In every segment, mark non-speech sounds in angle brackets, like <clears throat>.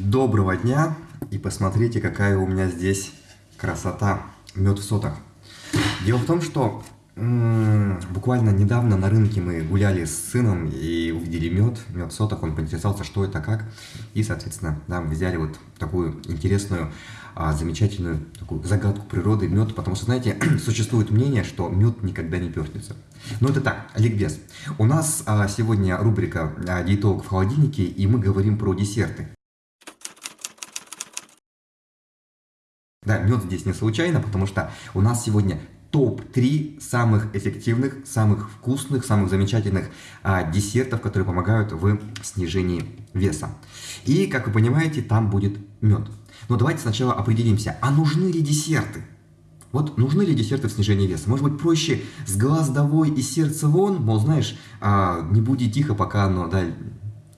Доброго дня! И посмотрите, какая у меня здесь красота. Мед в сотах. Дело в том, что буквально недавно на рынке мы гуляли с сыном и увидели мед, мед в сотах. Он поинтересовался, что это, как. И, соответственно, да, взяли вот такую интересную, а, замечательную такую загадку природы мед. Потому что, знаете, <clears throat> существует мнение, что мед никогда не пернется. Но это так, ликбез. У нас а, сегодня рубрика а, «Диетолог в холодильнике», и мы говорим про десерты. Да, мед здесь не случайно, потому что у нас сегодня топ-3 самых эффективных, самых вкусных, самых замечательных а, десертов, которые помогают в снижении веса. И, как вы понимаете, там будет мед. Но давайте сначала определимся, а нужны ли десерты? Вот нужны ли десерты в снижении веса? Может быть, проще с глаз довой и сердца вон, мол, знаешь, а, не буди тихо, пока оно да,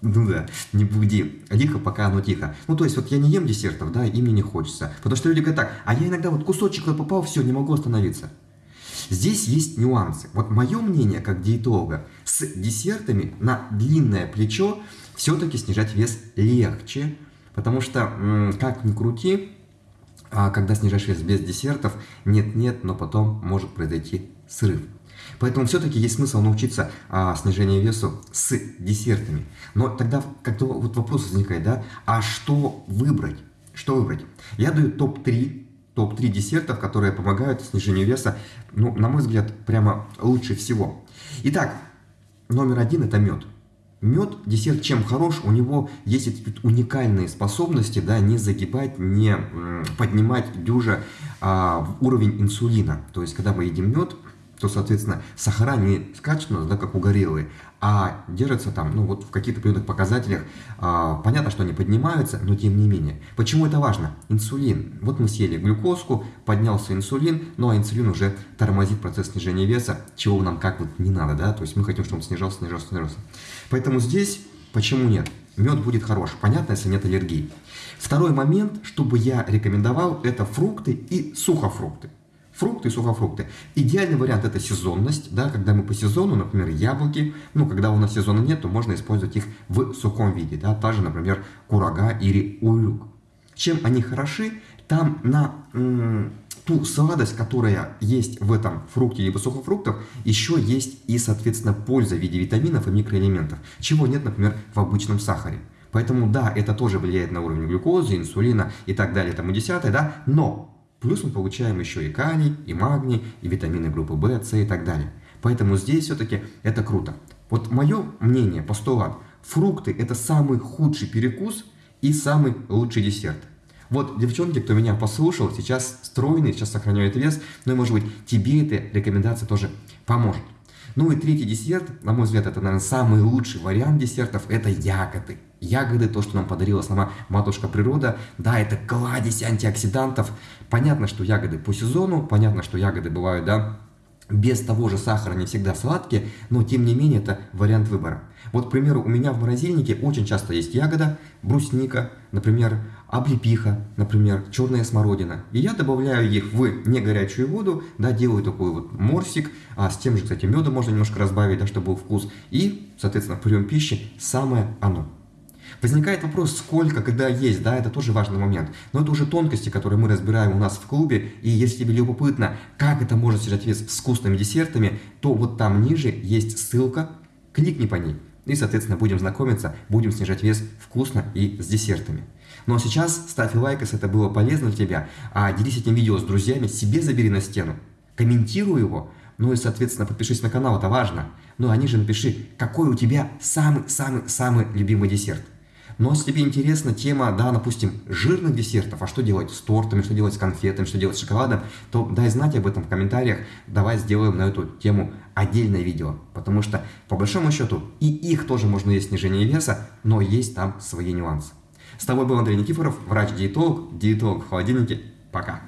ну да, не буди. Лихо, пока оно тихо. Ну, то есть, вот я не ем десертов, да, и мне не хочется. Потому что люди говорят так, а я иногда вот кусочек попал, все, не могу остановиться. Здесь есть нюансы. Вот мое мнение, как диетолога, с десертами на длинное плечо все-таки снижать вес легче. Потому что, как ни крути, а когда снижаешь вес без десертов, нет-нет, но потом может произойти срыв. Поэтому все-таки есть смысл научиться а, снижению весу с десертами. Но тогда как-то вот вопрос возникает, да, а что выбрать? Что выбрать? Я даю топ-3 топ-3 десертов, которые помогают снижению веса, ну, на мой взгляд, прямо лучше всего. Итак, номер один это мед. Мед, десерт чем хорош, у него есть уникальные способности, да, не загибать, не поднимать дюжа а, уровень инсулина. То есть, когда мы едим мед, то, соответственно, сахара не скачут у да, как угорелые, а держатся там, ну, вот в каких-то определенных показателях. А, понятно, что они поднимаются, но тем не менее. Почему это важно? Инсулин. Вот мы съели глюкозку, поднялся инсулин, ну, а инсулин уже тормозит процесс снижения веса, чего нам как вот не надо, да, то есть мы хотим, чтобы он снижался, снижался, снижался. Поэтому здесь, почему нет? Мед будет хорош, понятно, если нет аллергии. Второй момент, чтобы я рекомендовал, это фрукты и сухофрукты. Фрукты и сухофрукты. Идеальный вариант это сезонность, да, когда мы по сезону, например, яблоки, ну, когда у нас сезона нет, то можно использовать их в сухом виде, да, та же, например, курага или улюк. Чем они хороши? Там на ту сладость, которая есть в этом фрукте либо сухофруктах, еще есть и, соответственно, польза в виде витаминов и микроэлементов, чего нет, например, в обычном сахаре. Поэтому, да, это тоже влияет на уровень глюкозы, инсулина и так далее, тому десятое, да, но Плюс мы получаем еще и калий, и магний, и витамины группы В, С и так далее. Поэтому здесь все-таки это круто. Вот мое мнение, постулат, фрукты это самый худший перекус и самый лучший десерт. Вот, девчонки, кто меня послушал, сейчас стройный, сейчас сохраняет вес, ну и, может быть, тебе эта рекомендация тоже поможет. Ну и третий десерт, на мой взгляд, это, наверное, самый лучший вариант десертов, это ягоды. Ягоды, то, что нам подарила сама матушка природа, да, это кладезь антиоксидантов. Понятно, что ягоды по сезону, понятно, что ягоды бывают, да, без того же сахара не всегда сладкие, но тем не менее это вариант выбора. Вот, к примеру, у меня в морозильнике очень часто есть ягода, брусника, например, облепиха, например, черная смородина. И я добавляю их в не горячую воду, да, делаю такой вот морсик, а с тем же, кстати, медом можно немножко разбавить, да, чтобы был вкус. И, соответственно, прием пищи самое оно. Возникает вопрос, сколько, когда есть, да, это тоже важный момент. Но это уже тонкости, которые мы разбираем у нас в клубе. И если тебе любопытно, как это можно снижать вес с вкусными десертами, то вот там ниже есть ссылка, кликни по ней. И, соответственно, будем знакомиться, будем снижать вес вкусно и с десертами. Ну а сейчас ставь лайк, если это было полезно для тебя, а делись этим видео с друзьями, себе забери на стену, комментируй его, ну и, соответственно, подпишись на канал, это важно. Ну а ниже напиши, какой у тебя самый-самый-самый любимый десерт. Но если тебе интересна тема, да, допустим, жирных десертов, а что делать с тортами, что делать с конфетами, что делать с шоколадом, то дай знать об этом в комментариях, давай сделаем на эту тему отдельное видео. Потому что, по большому счету, и их тоже можно есть снижение веса, но есть там свои нюансы. С тобой был Андрей Никифоров, врач-диетолог, диетолог в холодильнике. Пока!